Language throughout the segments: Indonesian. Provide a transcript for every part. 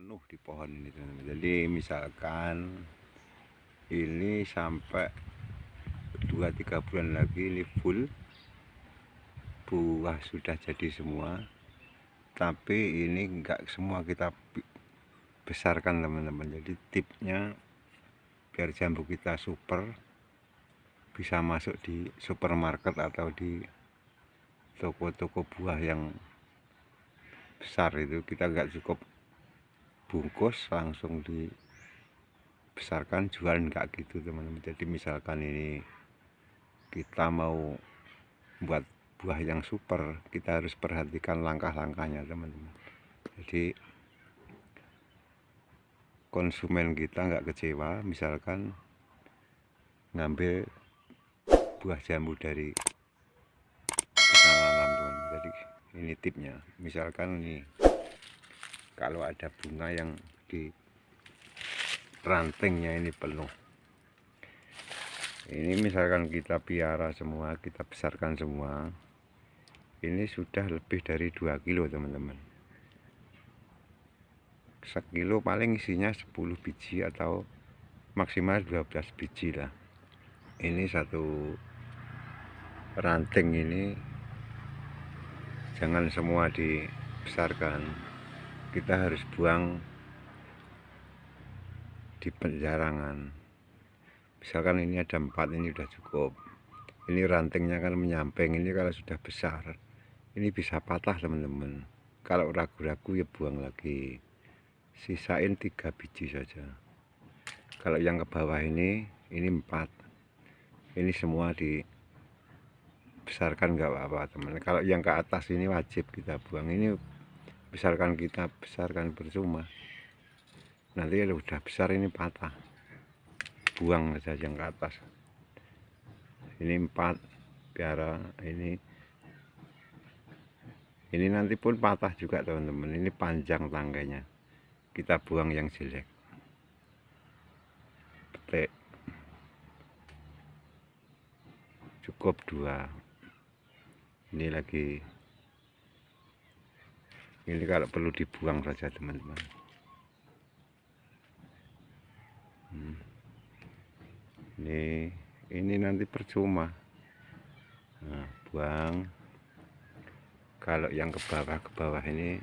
penuh di pohon ini teman-teman. Jadi misalkan ini sampai 2-3 bulan lagi ini full buah sudah jadi semua. Tapi ini enggak semua kita besarkan teman-teman. Jadi tipnya biar jambu kita super bisa masuk di supermarket atau di toko-toko buah yang besar itu kita nggak cukup bungkus langsung dibesarkan jual nggak gitu teman-teman. Jadi misalkan ini kita mau buat buah yang super kita harus perhatikan langkah-langkahnya teman-teman. Jadi konsumen kita nggak kecewa misalkan ngambil buah jambu dari ini tipnya. Misalkan ini kalau ada bunga yang di rantingnya ini penuh. Ini misalkan kita piara semua kita besarkan semua ini sudah lebih dari 2 kilo teman-teman. Sekilo paling isinya 10 biji atau maksimal 12 biji lah. Ini satu ranting ini jangan semua dibesarkan kita harus buang di penjarangan. Misalkan ini ada empat ini sudah cukup. Ini rantingnya kan menyamping ini kalau sudah besar ini bisa patah teman-teman. Kalau ragu-ragu ya buang lagi. Sisain tiga biji saja. Kalau yang ke bawah ini ini empat. Ini semua di besarkan nggak apa-apa teman. Kalau yang ke atas ini wajib kita buang. Ini besarkan kita besarkan percuma nanti kalau udah besar ini patah. Buang saja yang ke atas. Ini empat biara ini. Ini nanti pun patah juga teman-teman. Ini panjang tangganya kita buang yang jelek. Petik. Cukup dua. Ini lagi ini kalau perlu dibuang saja teman-teman. Hmm. ini ini nanti percuma. Nah, buang. Kalau yang ke bawah ke bawah ini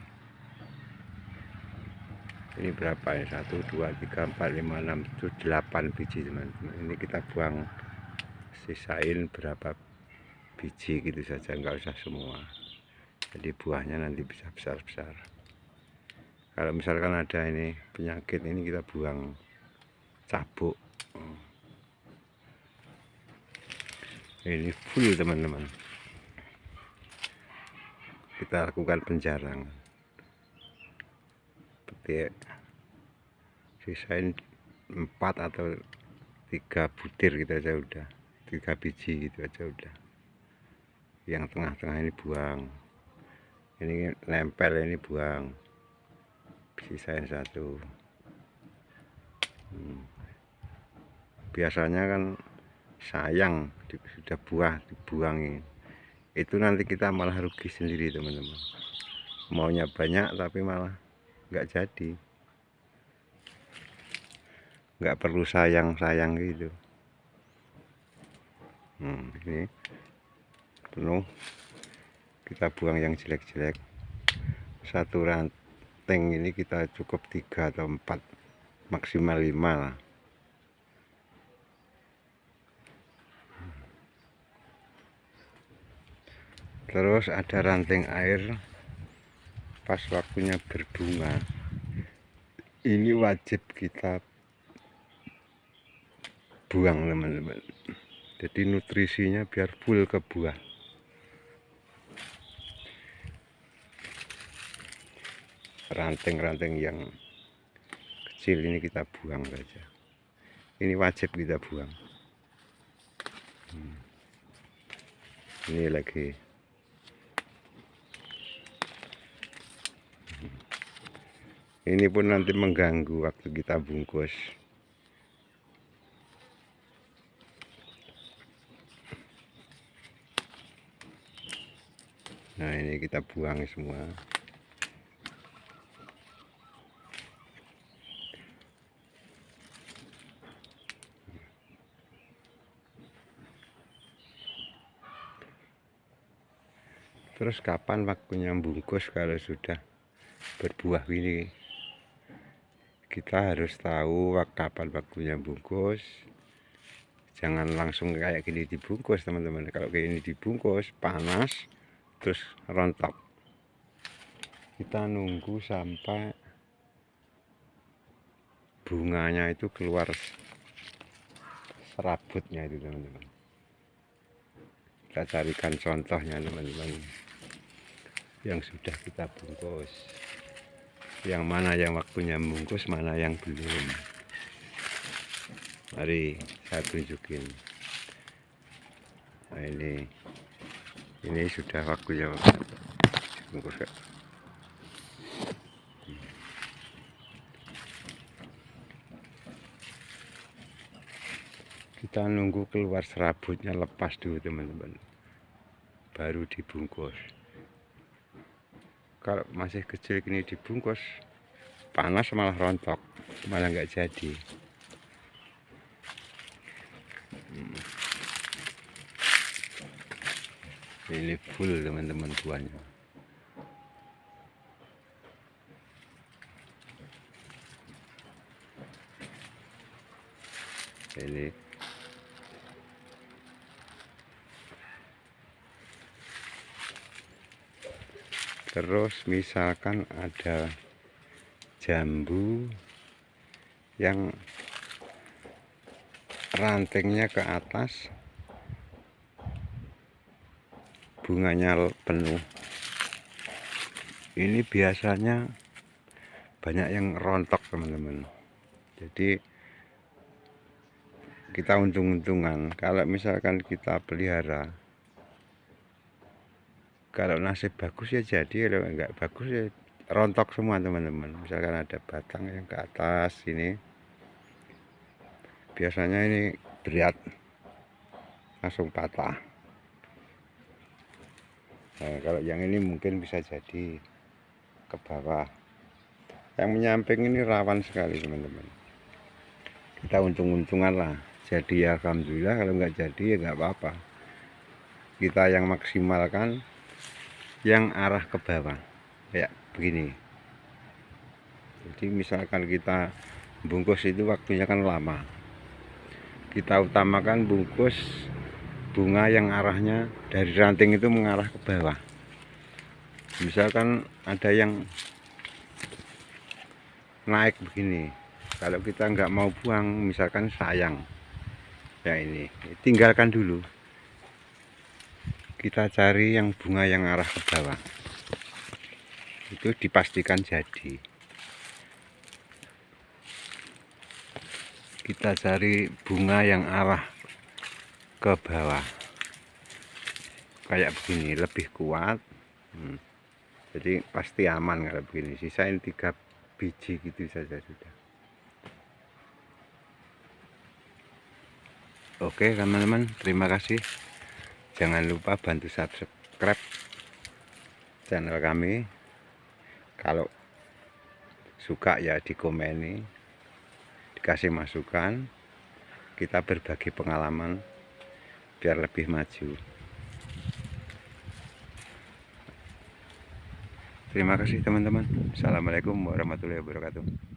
ini berapa ya? 1 2 3 4 5 6 7 8 biji teman-teman. Ini kita buang sisain berapa biji gitu saja enggak usah semua jadi buahnya nanti bisa besar-besar. Kalau misalkan ada ini penyakit ini kita buang cabuk. Ini full teman-teman. Kita lakukan penjarang. Petik. Sisain empat atau tiga butir gitu aja udah. Tiga biji gitu aja udah. Yang tengah-tengah ini buang ini nempel ini buang. Sisain satu. Hmm. biasanya kan sayang sudah buah dibuangin itu nanti kita malah rugi sendiri teman-teman. Maunya banyak tapi malah nggak jadi. Nggak perlu sayang-sayang gitu. Hmm, ini penuh kita buang yang jelek-jelek. Satu ranting ini kita cukup tiga atau empat maksimal lima lah. Terus ada ranting air pas waktunya berbunga. Ini wajib kita buang teman-teman. Jadi nutrisinya biar full ke buah ranting-ranting yang kecil ini kita buang saja. Ini wajib kita buang. Hmm. ini lagi. Hmm. ini pun nanti mengganggu waktu kita bungkus. Nah ini kita buang semua terus kapan waktunya bungkus kalau sudah berbuah ini kita harus tahu kapan waktunya bungkus. Jangan langsung kayak gini dibungkus teman-teman. Kalau kayak ini dibungkus panas terus rontok. Kita nunggu sampai bunganya itu keluar serabutnya itu teman-teman. Kita carikan contohnya teman-teman yang sudah kita bungkus. Yang mana yang waktunya bungkus mana yang belum. Mari saya tunjukin. Nah ini. Ini sudah waktunya bungkus kita nunggu keluar serabutnya lepas dulu teman-teman. Baru dibungkus kalau masih kecil gini dibungkus panas malah rontok malah nggak jadi. Hmm. ini full teman-teman buahnya. Ini terus misalkan ada jambu yang rantingnya ke atas bunganya penuh. Ini biasanya banyak yang rontok teman-teman. Jadi kita untung-untungan. Kalau misalkan kita pelihara kalau nasib bagus ya jadi kalau enggak bagus ya rontok semua teman-teman. Misalkan ada batang yang ke atas ini biasanya ini berat langsung patah. Nah, kalau yang ini mungkin bisa jadi ke bawah. Yang menyamping ini rawan sekali teman-teman. Kita untung-untungan lah. Jadi ya Alhamdulillah kalau enggak jadi ya enggak apa-apa. Kita yang maksimalkan yang arah ke bawah. Kayak begini. Jadi misalkan kita bungkus itu waktunya kan lama. Kita utamakan bungkus bunga yang arahnya dari ranting itu mengarah ke bawah. Misalkan ada yang naik begini. Kalau kita nggak mau buang misalkan sayang. Ya ini tinggalkan dulu kita cari yang bunga yang arah ke bawah. Itu dipastikan jadi. Kita cari bunga yang arah ke bawah. Kayak begini lebih kuat. Hmm. jadi pasti aman kalau begini. Sisain tiga biji gitu saja sudah. Oke teman-teman. Terima kasih jangan lupa bantu subscribe channel kami. Kalau suka ya dikomeni dikasih masukan kita berbagi pengalaman biar lebih maju. Terima kasih teman-teman. Assalamualaikum warahmatullahi wabarakatuh